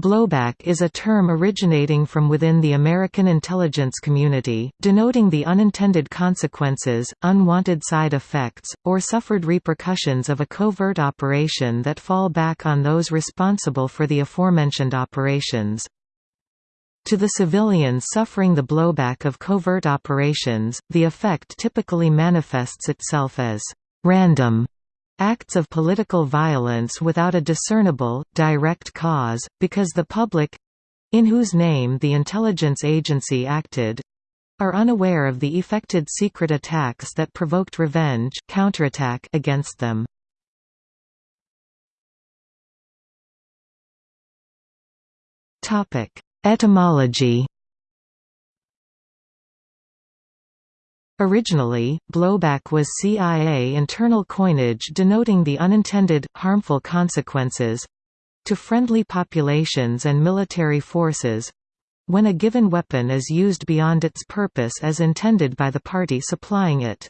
Blowback is a term originating from within the American intelligence community, denoting the unintended consequences, unwanted side effects, or suffered repercussions of a covert operation that fall back on those responsible for the aforementioned operations. To the civilians suffering the blowback of covert operations, the effect typically manifests itself as random acts of political violence without a discernible, direct cause, because the public—in whose name the intelligence agency acted—are unaware of the effected secret attacks that provoked revenge counterattack against them. Etymology Originally, blowback was CIA internal coinage denoting the unintended, harmful consequences—to friendly populations and military forces—when a given weapon is used beyond its purpose as intended by the party supplying it.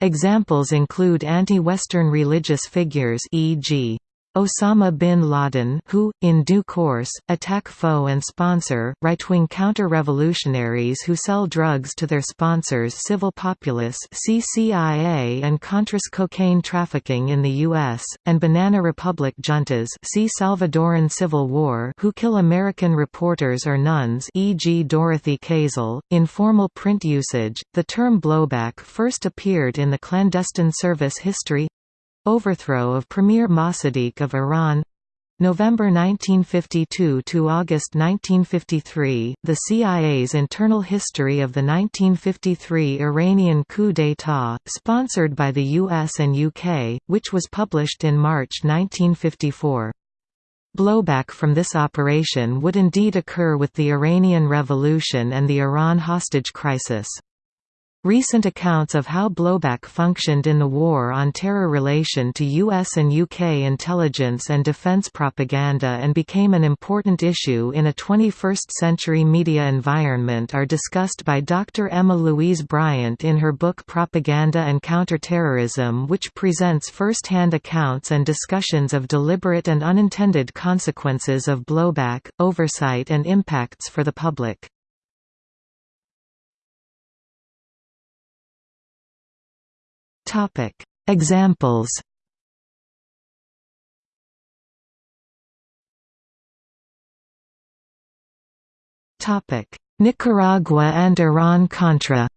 Examples include anti-Western religious figures e.g. Osama bin Laden who, in due course, attack foe and sponsor, right-wing counter-revolutionaries who sell drugs to their sponsors civil populace see CIA and Contras cocaine trafficking in the U.S., and Banana Republic juntas see Salvadoran Civil War who kill American reporters or nuns e.g. Dorothy Kazel. In formal print usage, the term blowback first appeared in the clandestine service history Overthrow of Premier Mossadegh of Iran November 1952 to August 1953, the CIA's internal history of the 1953 Iranian coup d'état, sponsored by the US and UK, which was published in March 1954. Blowback from this operation would indeed occur with the Iranian Revolution and the Iran hostage crisis. Recent accounts of how blowback functioned in the War on Terror relation to US and UK intelligence and defense propaganda and became an important issue in a 21st-century media environment are discussed by Dr. Emma Louise Bryant in her book Propaganda and Counterterrorism which presents first-hand accounts and discussions of deliberate and unintended consequences of blowback, oversight and impacts for the public. Topic: Examples. Topic: Nicaragua and Iran-Contra.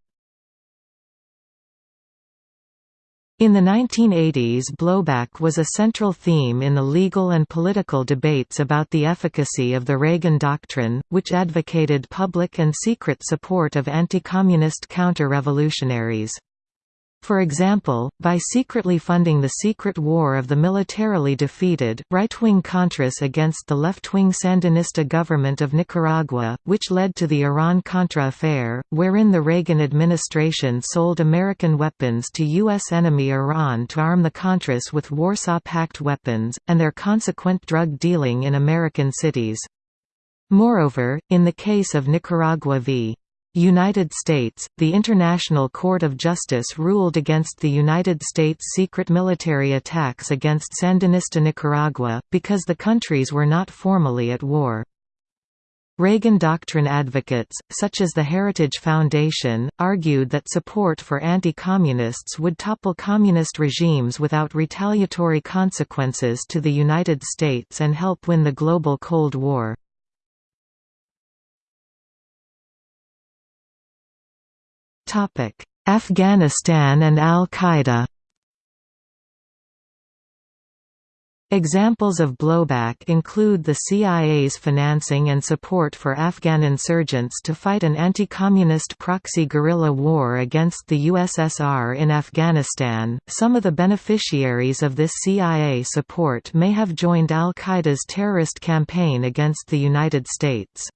In the 1980s blowback was a central theme in the legal and political debates about the efficacy of the Reagan Doctrine, which advocated public and secret support of anti-communist counter-revolutionaries. For example, by secretly funding the secret war of the militarily defeated, right-wing Contras against the left-wing Sandinista government of Nicaragua, which led to the Iran-Contra affair, wherein the Reagan administration sold American weapons to U.S. enemy Iran to arm the Contras with Warsaw Pact weapons, and their consequent drug dealing in American cities. Moreover, in the case of Nicaragua v. United States, the International Court of Justice ruled against the United States' secret military attacks against Sandinista Nicaragua, because the countries were not formally at war. Reagan Doctrine advocates, such as the Heritage Foundation, argued that support for anti-communists would topple communist regimes without retaliatory consequences to the United States and help win the global Cold War. Afghanistan and Al-Qaeda Examples of blowback include the CIA's financing and support for Afghan insurgents to fight an anti-communist proxy guerrilla war against the USSR in Afghanistan. Some of the beneficiaries of this CIA support may have joined al-Qaeda's terrorist campaign against the United States.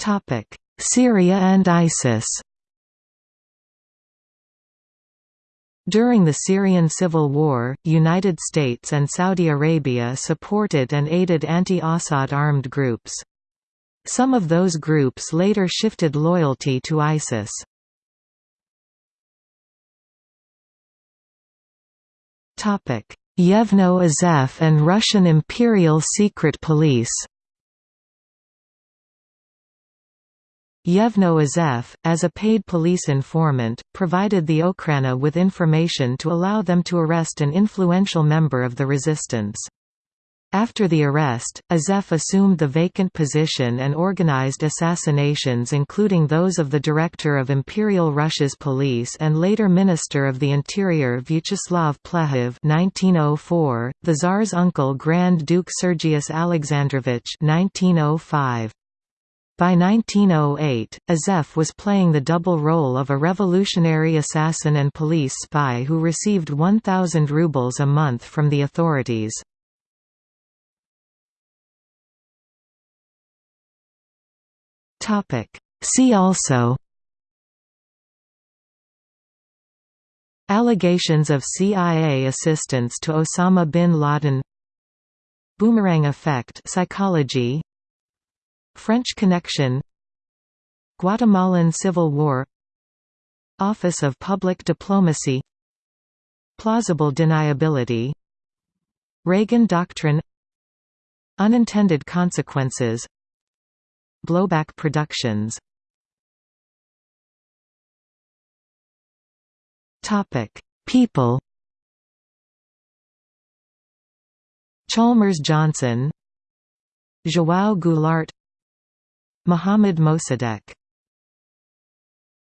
Topic: Syria and ISIS. During the Syrian civil war, United States and Saudi Arabia supported and aided anti-Assad armed groups. Some of those groups later shifted loyalty to ISIS. Yevno Azef and Russian Imperial Secret Police Yevno Azef, as a paid police informant, provided the Okhrana with information to allow them to arrest an influential member of the resistance. After the arrest, Azef assumed the vacant position and organized assassinations including those of the director of Imperial Russia's police and later Minister of the Interior Vyacheslav Plehve 1904, the Tsar's uncle Grand Duke Sergius Alexandrovich 1905. By 1908, Azef was playing the double role of a revolutionary assassin and police spy who received 1,000 rubles a month from the authorities. See also Allegations of CIA assistance to Osama bin Laden Boomerang effect psychology French Connection Guatemalan Civil War Office of Public Diplomacy Plausible deniability Reagan Doctrine Unintended consequences Blowback Productions. People. Chalmers Johnson João Goulart Mohammad Mossadegh